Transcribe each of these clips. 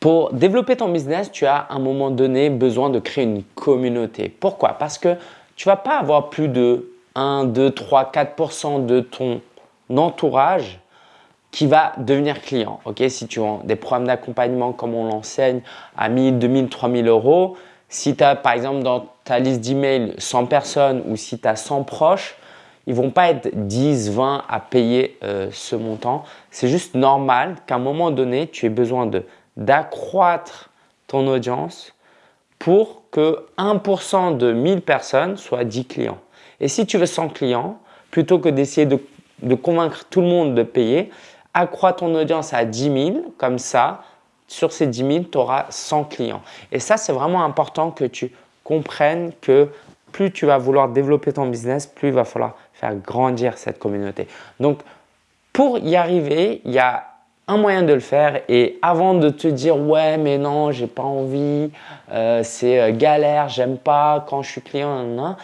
Pour développer ton business, tu as à un moment donné besoin de créer une communauté. Pourquoi? Parce que tu ne vas pas avoir plus de 1, 2, 3, 4% de ton entourage qui va devenir client. Ok, Si tu as des programmes d'accompagnement comme on l'enseigne à 1000, 2000, 3000 euros, si tu as par exemple dans ta liste d'emails 100 personnes ou si tu as 100 proches, ils vont pas être 10, 20 à payer euh, ce montant. C'est juste normal qu'à un moment donné, tu aies besoin d'accroître ton audience pour que 1% de 1000 personnes soit 10 clients. Et si tu veux 100 clients, plutôt que d'essayer de, convaincre tout le monde de payer, accroît ton audience à 10 000, comme ça, sur ces 10 000, tu auras 100 clients. Et ça, c'est vraiment important que tu comprennes que plus tu vas vouloir développer ton business, plus il va falloir faire grandir cette communauté. Donc, pour y arriver, il y a un moyen de le faire et avant de te dire « ouais mais non, j'ai pas envie, euh, c'est euh, galère, j'aime pas quand je suis client,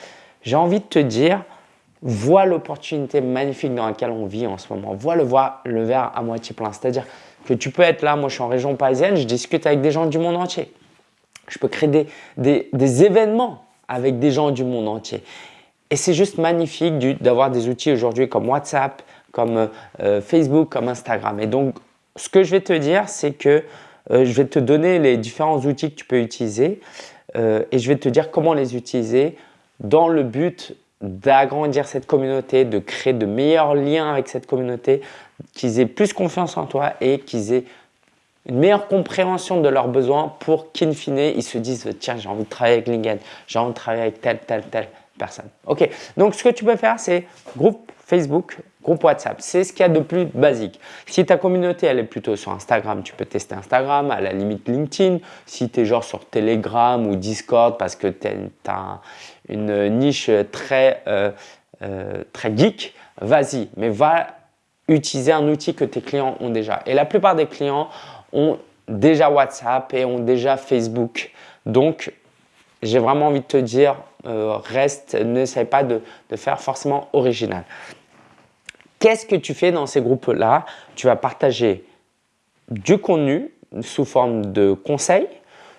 j'ai envie de te dire « vois l'opportunité magnifique dans laquelle on vit en ce moment. Vois le, le verre à moitié plein. C'est-à-dire que tu peux être là, moi je suis en région parisienne, je discute avec des gens du monde entier. Je peux créer des, des, des événements avec des gens du monde entier. Et c'est juste magnifique d'avoir des outils aujourd'hui comme WhatsApp, comme euh, Facebook, comme Instagram. Et donc, ce que je vais te dire, c'est que euh, je vais te donner les différents outils que tu peux utiliser euh, et je vais te dire comment les utiliser dans le but d'agrandir cette communauté, de créer de meilleurs liens avec cette communauté, qu'ils aient plus confiance en toi et qu'ils aient une meilleure compréhension de leurs besoins pour qu'in fine, ils se disent « tiens, j'ai envie de travailler avec LinkedIn, j'ai envie de travailler avec telle, telle, telle personne ». Ok, donc ce que tu peux faire, c'est groupe Facebook, groupe WhatsApp. C'est ce qu'il y a de plus basique. Si ta communauté, elle est plutôt sur Instagram, tu peux tester Instagram, à la limite LinkedIn. Si tu es genre sur Telegram ou Discord parce que tu as une niche très, euh, euh, très geek, vas-y. Mais va utiliser un outil que tes clients ont déjà. Et la plupart des clients ont déjà WhatsApp et ont déjà Facebook. Donc, j'ai vraiment envie de te dire, euh, reste, n'essaie pas de, faire forcément original. Qu'est-ce que tu fais dans ces groupes-là? Tu vas partager du contenu sous forme de conseils.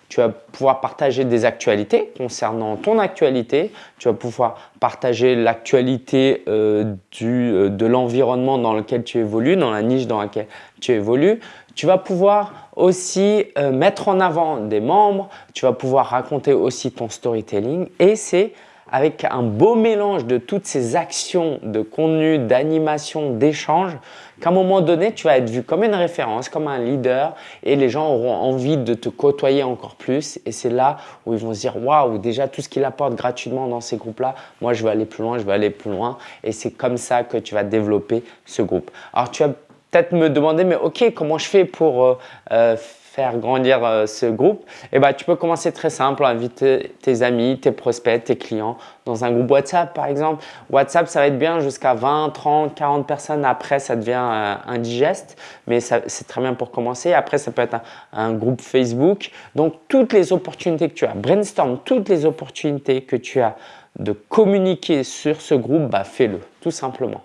Tu vas pouvoir partager des actualités concernant ton actualité. Tu vas pouvoir partager l'actualité euh, euh, de l'environnement dans lequel tu évolues, dans la niche dans laquelle tu évolues. Tu vas pouvoir aussi euh, mettre en avant des membres. Tu vas pouvoir raconter aussi ton storytelling. Et c'est avec un beau mélange de toutes ces actions de contenu, d'animation, d'échange, qu'à un moment donné, tu vas être vu comme une référence, comme un leader et les gens auront envie de te côtoyer encore plus. Et c'est là où ils vont se dire « Waouh, déjà tout ce qu'il apporte gratuitement dans ces groupes-là, moi je veux aller plus loin, je veux aller plus loin. » Et c'est comme ça que tu vas développer ce groupe. Alors tu vas peut-être me demander « Mais ok, comment je fais pour euh, euh, faire grandir euh, ce groupe, eh ben, tu peux commencer très simple, inviter tes amis, tes prospects, tes clients dans un groupe WhatsApp par exemple. WhatsApp, ça va être bien jusqu'à 20, 30, 40 personnes. Après, ça devient indigeste, mais c'est très bien pour commencer. Après, ça peut être un, groupe Facebook. Donc, toutes les opportunités que tu as, brainstorm toutes les opportunités que tu as de communiquer sur ce groupe, bah, fais-le tout simplement.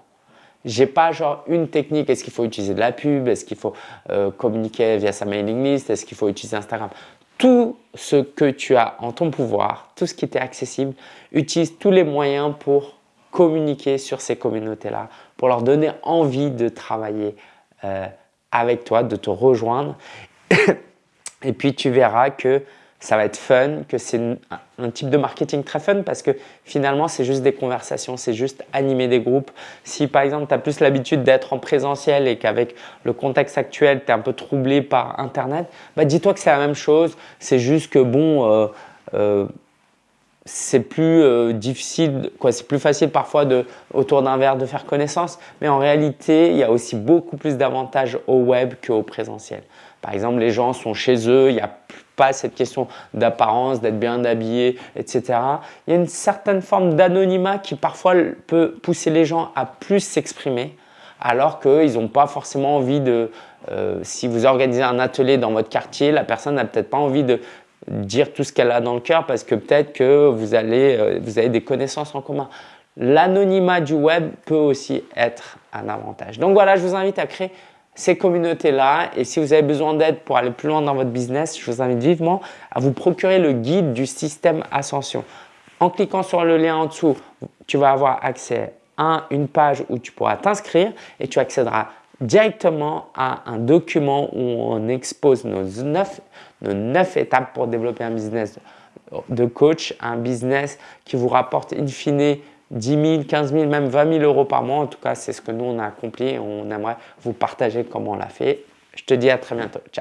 J'ai pas genre une technique, est-ce qu'il faut utiliser de la pub, est-ce qu'il faut euh, communiquer via sa mailing list, est-ce qu'il faut utiliser Instagram? Tout ce que tu as en ton pouvoir, tout ce qui t'est accessible, utilise tous les moyens pour communiquer sur ces communautés-là, pour leur donner envie de travailler euh, avec toi, de te rejoindre. Et puis tu verras que ça va être fun, que c'est un type de marketing très fun parce que finalement, c'est juste des conversations, c'est juste animer des groupes. Si par exemple, tu as plus l'habitude d'être en présentiel et qu'avec le contexte actuel, tu es un peu troublé par Internet, bah dis-toi que c'est la même chose. C'est juste que bon, euh, euh, c'est plus euh, difficile, c'est plus facile parfois de, autour d'un verre de faire connaissance. Mais en réalité, il y a aussi beaucoup plus d'avantages au web qu'au présentiel. Par exemple, les gens sont chez eux, il n'y a cette question d'apparence, d'être bien habillé, etc. Il y a une certaine forme d'anonymat qui parfois peut pousser les gens à plus s'exprimer alors qu'ils n'ont pas forcément envie de… Euh, si vous organisez un atelier dans votre quartier, la personne n'a peut-être pas envie de dire tout ce qu'elle a dans le cœur parce que peut-être que vous, euh, vous avez des connaissances en commun. L'anonymat du web peut aussi être un avantage. Donc voilà, je vous invite à créer ces communautés-là. Et si vous avez besoin d'aide pour aller plus loin dans votre business, je vous invite vivement à vous procurer le guide du système Ascension. En cliquant sur le lien en dessous, tu vas avoir accès à une page où tu pourras t'inscrire et tu accéderas directement à un document où on expose nos neuf, nos neuf étapes pour développer un business de coach, un business qui vous rapporte in fine 10 000, 15 000, même 20 000 euros par mois. En tout cas, c'est ce que nous, on a accompli on aimerait vous partager comment on l'a fait. Je te dis à très bientôt. Ciao